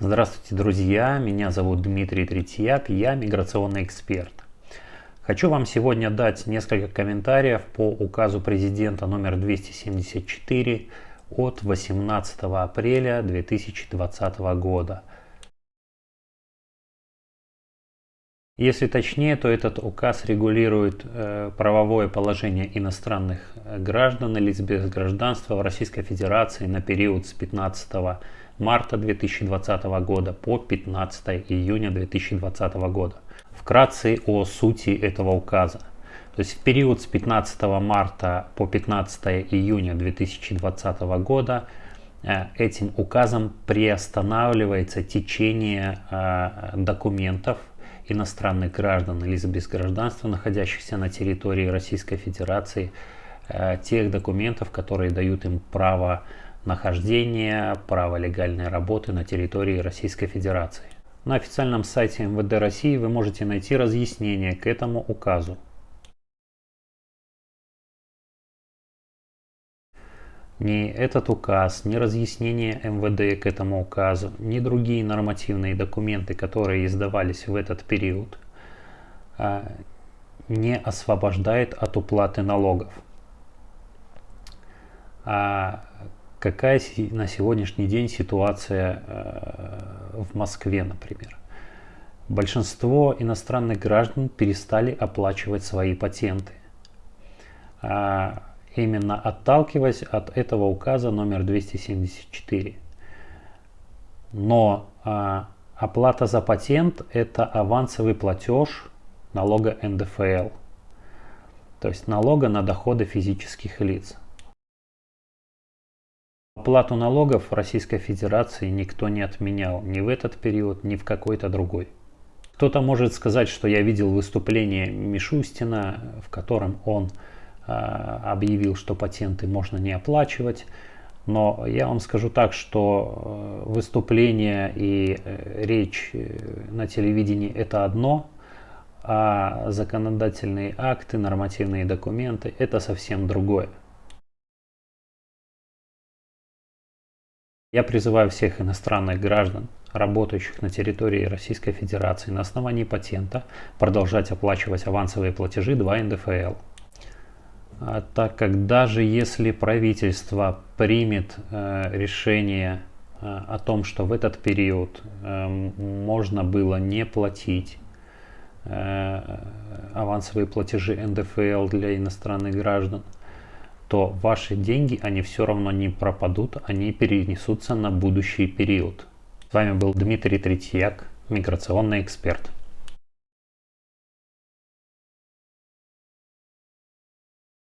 Здравствуйте, друзья! Меня зовут Дмитрий Третьяк, я миграционный эксперт. Хочу вам сегодня дать несколько комментариев по указу президента номер 274 от 18 апреля 2020 года. Если точнее, то этот указ регулирует э, правовое положение иностранных э, граждан и лиц без гражданства в Российской Федерации на период с 15 марта 2020 года по 15 июня 2020 года. Вкратце о сути этого указа. То есть в период с 15 марта по 15 июня 2020 года э, этим указом приостанавливается течение э, документов иностранных граждан или без гражданства, находящихся на территории Российской Федерации, э, тех документов, которые дают им право нахождения, право легальной работы на территории Российской Федерации. На официальном сайте МВД России вы можете найти разъяснение к этому указу. Ни этот указ, ни разъяснение МВД к этому указу, ни другие нормативные документы, которые издавались в этот период, а, не освобождает от уплаты налогов. А какая на сегодняшний день ситуация э, в Москве, например? Большинство иностранных граждан перестали оплачивать свои патенты а именно отталкиваясь от этого указа номер 274. Но а, оплата за патент это авансовый платеж налога НДФЛ, то есть налога на доходы физических лиц. Оплату налогов Российской Федерации никто не отменял ни в этот период, ни в какой-то другой. Кто-то может сказать, что я видел выступление Мишустина, в котором он объявил, что патенты можно не оплачивать. Но я вам скажу так, что э, выступление и э, речь на телевидении это одно, а законодательные акты, нормативные документы это совсем другое. Я призываю всех иностранных граждан, работающих на территории Российской Федерации на основании патента, продолжать оплачивать авансовые платежи 2 НДФЛ. А так как даже если правительство примет э, решение э, о том, что в этот период э, можно было не платить э, авансовые платежи НДФЛ для иностранных граждан, то ваши деньги, они все равно не пропадут, они перенесутся на будущий период. С вами был Дмитрий Третьяк, миграционный эксперт.